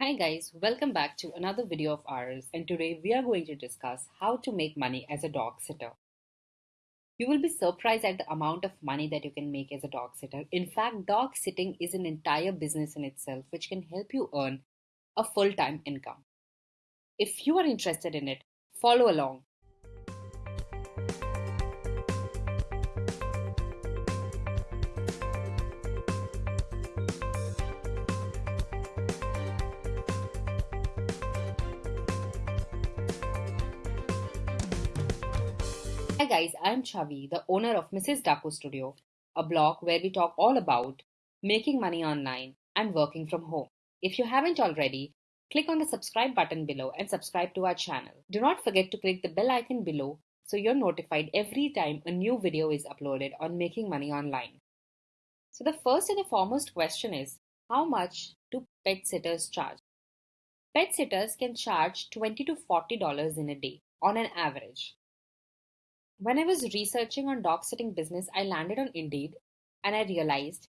Hi guys, welcome back to another video of ours and today we are going to discuss how to make money as a dog sitter. You will be surprised at the amount of money that you can make as a dog sitter. In fact, dog sitting is an entire business in itself which can help you earn a full-time income. If you are interested in it, follow along Hi guys, I'm Chavi, the owner of Mrs. Daco Studio, a blog where we talk all about making money online and working from home. If you haven't already, click on the subscribe button below and subscribe to our channel. Do not forget to click the bell icon below so you're notified every time a new video is uploaded on making money online. So the first and the foremost question is, how much do pet sitters charge? Pet sitters can charge 20 to $40 in a day on an average. When I was researching on dog sitting business, I landed on Indeed and I realized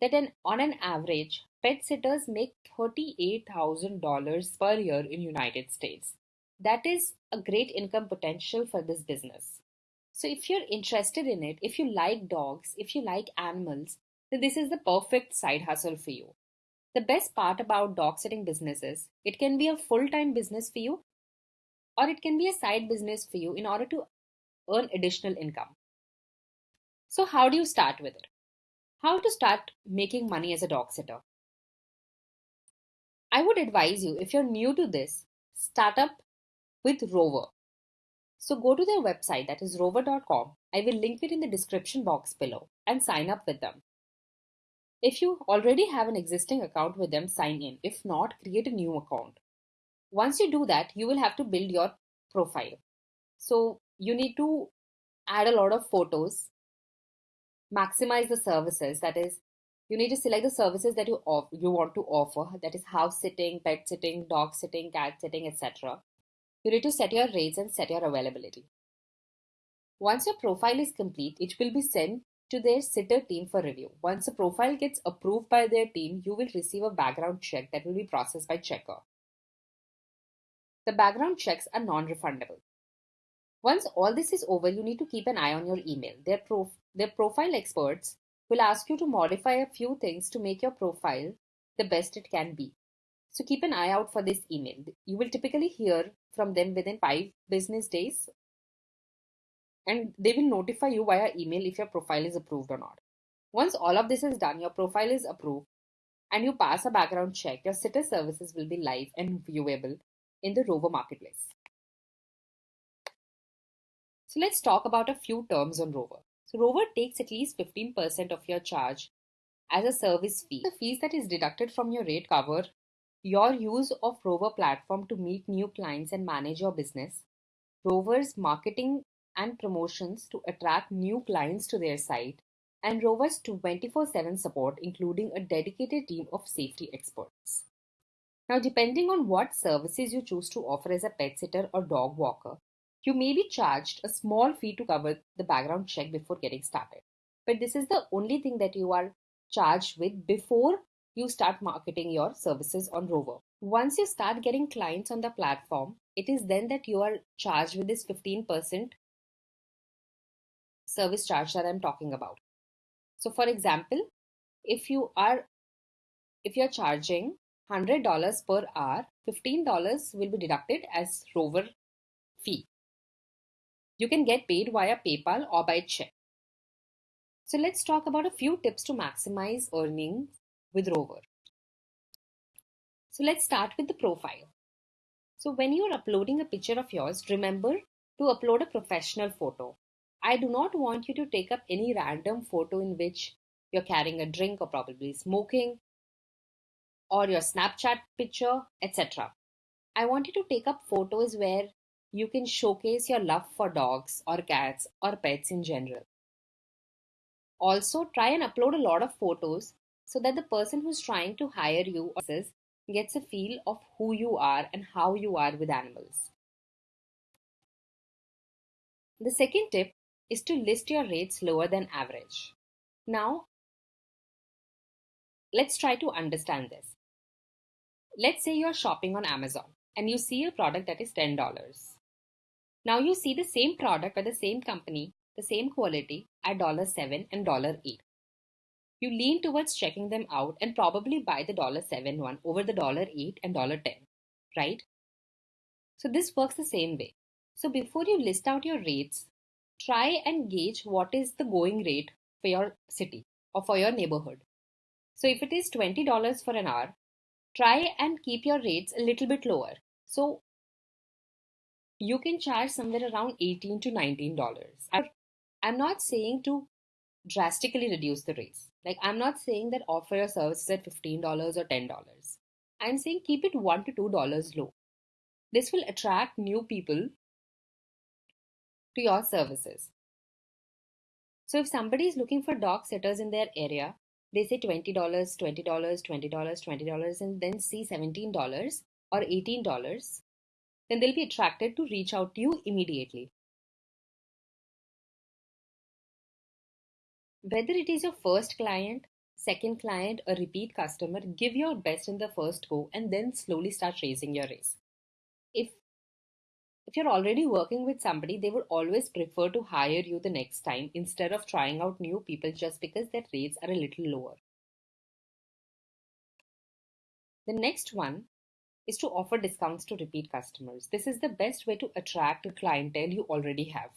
that an, on an average, pet sitters make $38,000 per year in United States. That is a great income potential for this business. So if you're interested in it, if you like dogs, if you like animals, then this is the perfect side hustle for you. The best part about dog sitting businesses, it can be a full-time business for you or it can be a side business for you in order to earn additional income. So how do you start with it? How to start making money as a dog sitter? I would advise you, if you're new to this, start up with Rover. So go to their website, that is rover.com. I will link it in the description box below and sign up with them. If you already have an existing account with them, sign in. If not, create a new account. Once you do that, you will have to build your profile. So you need to add a lot of photos, maximize the services. That is, you need to select the services that you off- you want to offer. That is house sitting, pet sitting, dog sitting, cat sitting, etc. You need to set your rates and set your availability. Once your profile is complete, it will be sent to their sitter team for review. Once the profile gets approved by their team, you will receive a background check that will be processed by Checkr. The background checks are non-refundable. Once all this is over, you need to keep an eye on your email. Their, prof- their profile experts will ask you to modify a few things to make your profile the best it can be. So keep an eye out for this email. You will typically hear from them within five business days and they will notify you via email if your profile is approved or not. Once all of this is done, your profile is approved and you pass a background check, your sitter services will be live and viewable in the Rover marketplace. So let's talk about a few terms on Rover. So Rover takes at least 15% of your charge as a service fee. The fees that is deducted from your rate cover your use of Rover platform to meet new clients and manage your business, Rover's marketing and promotions to attract new clients to their site, and Rover's 24 7 support, including a dedicated team of safety experts. Now, depending on what services you choose to offer as a pet sitter or dog walker, you may be charged a small fee to cover the background check before getting started. But this is the only thing that you are charged with before you start marketing your services on Rover. Once you start getting clients on the platform, it is then that you are charged with this 15% service charge that I'm talking about. So for example, if you are if you're charging $100 per hour, $15 will be deducted as Rover fee. You can get paid via PayPal or by check. So let's talk about a few tips to maximize earnings with Rover. So let's start with the profile. So when you're uploading a picture of yours, remember to upload a professional photo. I do not want you to take up any random photo in which you're carrying a drink or probably smoking or your Snapchat picture, etc. I want you to take up photos where you can showcase your love for dogs or cats or pets in general. Also, try and upload a lot of photos so that the person who's trying to hire you gets a feel of who you are and how you are with animals. The second tip is to list your rates lower than average. Now, let's try to understand this. let's say you're shopping on Amazon and you see a product that is $10. Now you see the same product by the same company, the same quality at $7 and $8. You lean towards checking them out and probably buy the $7 one over the $8 and $10, right? So this works the same way. So before you list out your rates, try and gauge what is the going rate for your city or for your neighborhood. So if it is $20 for an hour, try and keep your rates a little bit lower. So you can charge somewhere around 18 to $19. I'm not saying to drastically reduce the rates. Like I'm not saying that offer your services at $15 or $10. I'm saying keep it $1 to $2 low. This will attract new people to your services. So if somebody is looking for dog sitters in their area, they say $20, $20, $20, $20, and then see $17 or $18, then they'll be attracted to reach out to you immediately. Whether it is your first client, second client, or repeat customer, give your best in the first go and then slowly start raising your raise. If if you're already working with somebody, they would always prefer to hire you the next time instead of trying out new people just because their rates are a little lower. The next one is to offer discounts to repeat customers. This is the best way to attract a clientele you already have.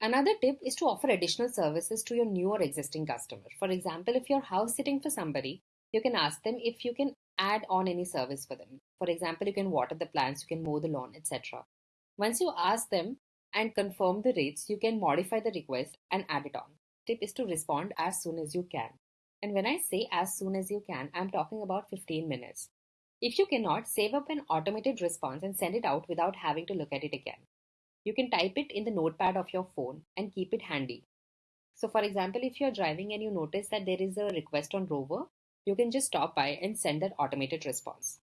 Another tip is to offer additional services to your new or existing customer. For example, if you're house sitting for somebody, you can ask them if you can add on any service for them. For example, you can water the plants, you can mow the lawn, etc. Once you ask them and confirm the rates, you can modify the request and add it on. Tip is to respond as soon as you can. And when I say as soon as you can, I'm talking about 15 minutes. If you cannot, save up an automated response and send it out without having to look at it again. You can type it in the notepad of your phone and keep it handy. So, for example, if you're driving and you notice that there is a request on Rover, you can just stop by and send that automated response.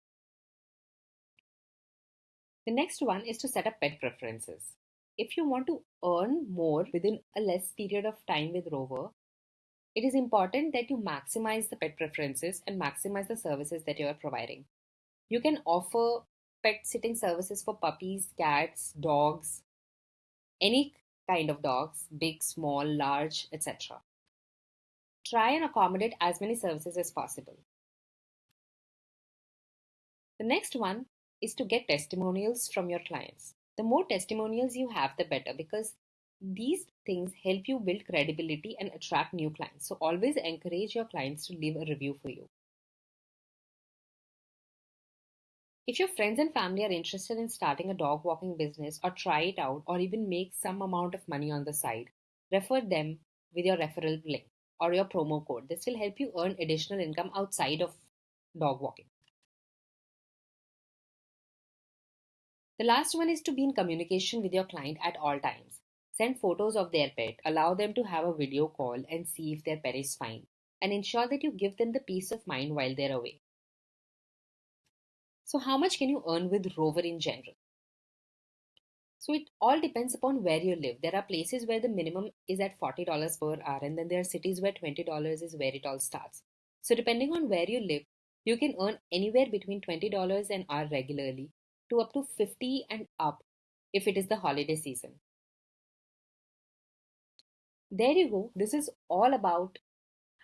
The next one is to set up pet preferences. If you want to earn more within a less period of time with Rover, it is important that you maximize the pet preferences and maximize the services that you are providing. You can offer pet sitting services for puppies, cats, dogs, any kind of dogs, big, small, large, etc. Try and accommodate as many services as possible. The next one is to get testimonials from your clients. The more testimonials you have, the better because these things help you build credibility and attract new clients. So always encourage your clients to leave a review for you. If your friends and family are interested in starting a dog walking business or try it out or even make some amount of money on the side, refer them with your referral link or your promo code. This will help you earn additional income outside of dog walking. The last one is to be in communication with your client at all times. Send photos of their pet, allow them to have a video call and see if their pet is fine, and ensure that you give them the peace of mind while they're away. So, how much can you earn with Rover in general? So it all depends upon where you live. There are places where the minimum is at $40 per hour, and then there are cities where $20 is where it all starts. So depending on where you live, you can earn anywhere between $20 an hour regularly to up to 50 and up if it is the holiday season. There you go. This is all about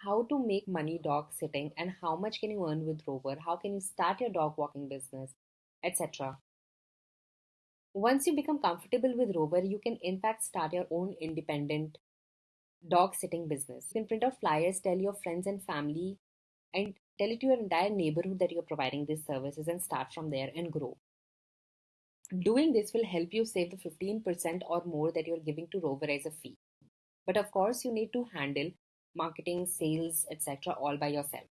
how to make money dog sitting and how much can you earn with Rover, how can you start your dog walking business, etc. Once you become comfortable with Rover, you can in fact start your own independent dog sitting business. You can print out flyers, tell your friends and family, and tell it to your entire neighborhood that you're providing these services and start from there and grow. Doing this will help you save the 15% or more that you're giving to Rover as a fee. But of course, you need to handle marketing, sales, etc., all by yourself.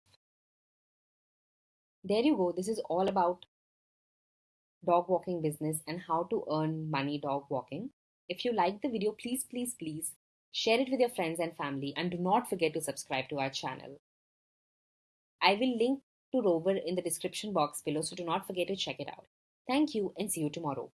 There you go. This is all about dog walking business and how to earn money dog walking. If you like the video, please, please, please share it with your friends and family and do not forget to subscribe to our channel. I will link to Rover in the description box below, so do not forget to check it out. Thank you and see you tomorrow.